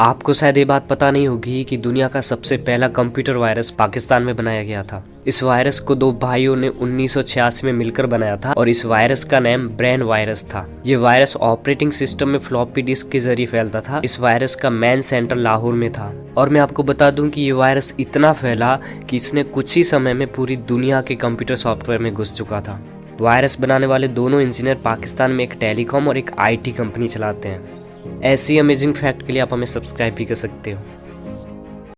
आपको शायद ये बात पता नहीं होगी कि दुनिया का सबसे पहला कंप्यूटर वायरस पाकिस्तान में बनाया गया था। इस वायरस को दो भाइयों ने उन्नीस सौ छियासी में मिलकर बनाया था और इस वायरस का नाम ब्रेन वायरस था। ये वायरस ऑपरेटिंग सिस्टम में फ्लॉपी डिस्क के ज़रिए फैलता था। इस वायरस का मेन सेंटर लाहौर में था। और मैं आपको बता दूँ कि ये वायरस इतना फैला कि इसने कुछ ही समय में पूरी दुनिया के कंप्यूटर सॉफ्टवेयर में घुस चुका था। वायरस बनाने वाले दोनों इंजीनियर पाकिस्तान में एक टेलीकॉम और एक आईटी कंपनी चलाते हैं। ऐसी अमेजिंग फैक्ट के लिए आप हमें सब्सक्राइब भी कर सकते हो।